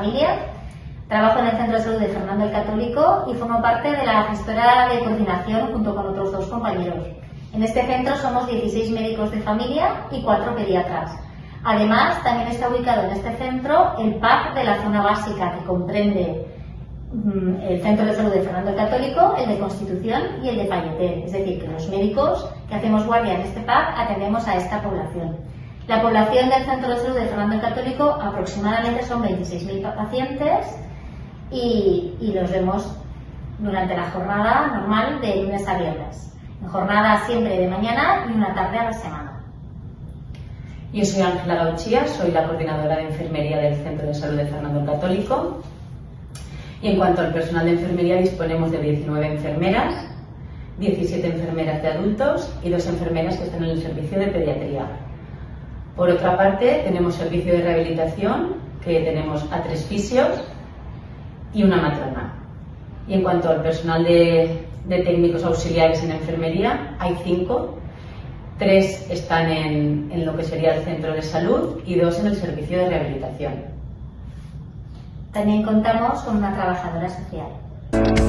familia. Trabajo en el Centro de Salud de Fernando el Católico y formo parte de la gestora de coordinación junto con otros dos compañeros. En este centro somos 16 médicos de familia y 4 pediatras. Además, también está ubicado en este centro el PAC de la zona básica, que comprende mm, el Centro de Salud de Fernando el Católico, el de Constitución y el de Palletel. Es decir, que los médicos que hacemos guardia en este PAC atendemos a esta población. La población del Centro de Salud de Fernando el Católico aproximadamente son 26.000 pacientes y, y los vemos durante la jornada normal de lunes a viernes. En jornada siempre de mañana y una tarde a la semana. Yo soy Ángela Gauchía, soy la coordinadora de enfermería del Centro de Salud de Fernando el Católico. Y en cuanto al personal de enfermería, disponemos de 19 enfermeras, 17 enfermeras de adultos y dos enfermeras que están en el servicio de pediatría. Por otra parte, tenemos servicio de rehabilitación, que tenemos a tres fisios y una matrona. Y en cuanto al personal de, de técnicos auxiliares en enfermería, hay cinco Tres están en, en, lo que sería el centro de salud y dos en el servicio de rehabilitación. También contamos con una trabajadora social.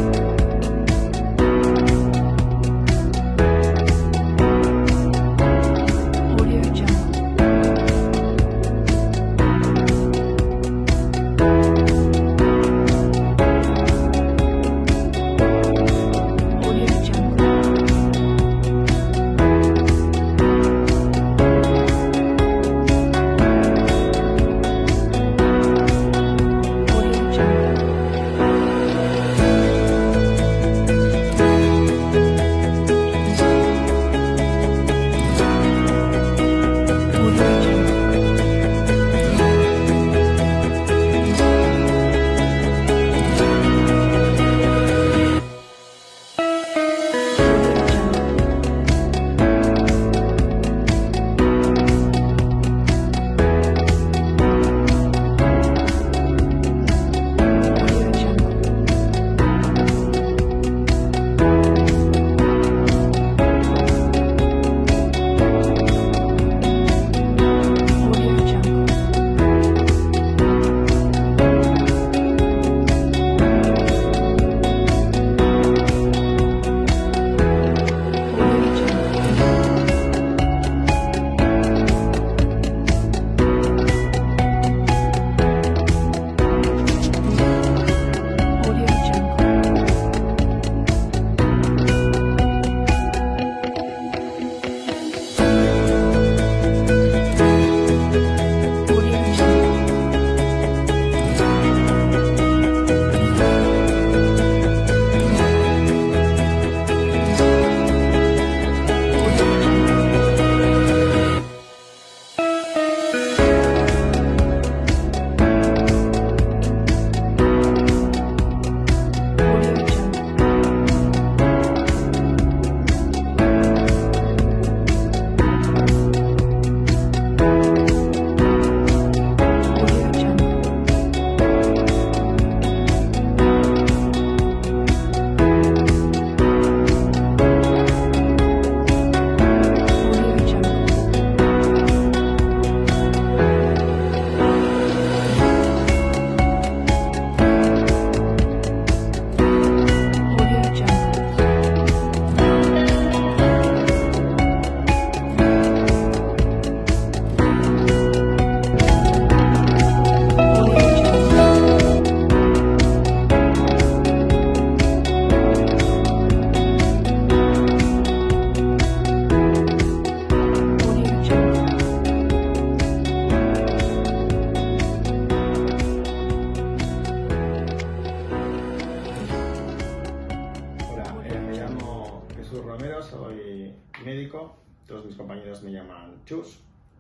Todos mis compañeros me llaman Chus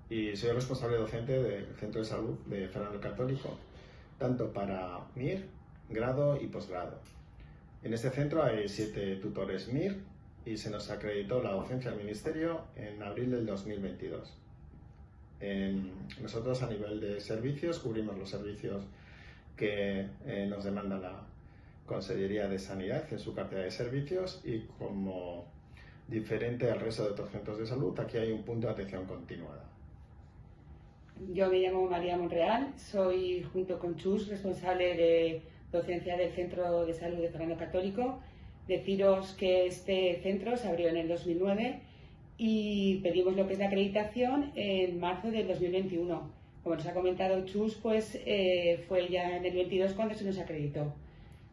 y soy responsable docente del Centro de Salud de Fernando Católico, tanto para MIR, grado y posgrado. En este centro hay siete tutores MIR y se nos acreditó la docencia al Ministerio en abril del 2022. nosotros a nivel de servicios cubrimos los servicios que eh, nos demanda la Consellería de Sanidad en su cartera de servicios y como diferente al resto de otros centros de salud, aquí hay un punto de atención continuada. Yo me llamo María Monreal, soy junto con Chus responsable de docencia del Centro de Salud de Fernando Católico. Deciros que este centro se abrió en el 2009 y pedimos lo que es la acreditación en marzo del 2021. Como nos ha comentado Chus, pues eh, fue ya en el 22 cuando se nos acreditó.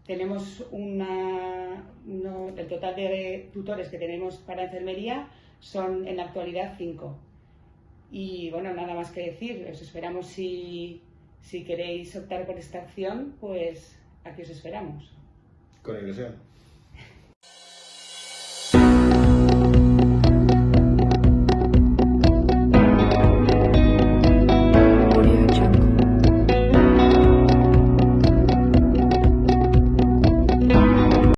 Tenemos una, el total de tutores que tenemos para enfermería son en la actualidad cinco. Y bueno, nada más que decir, os esperamos si, si queréis optar por esta acción, pues aquí os esperamos. Con ilusión.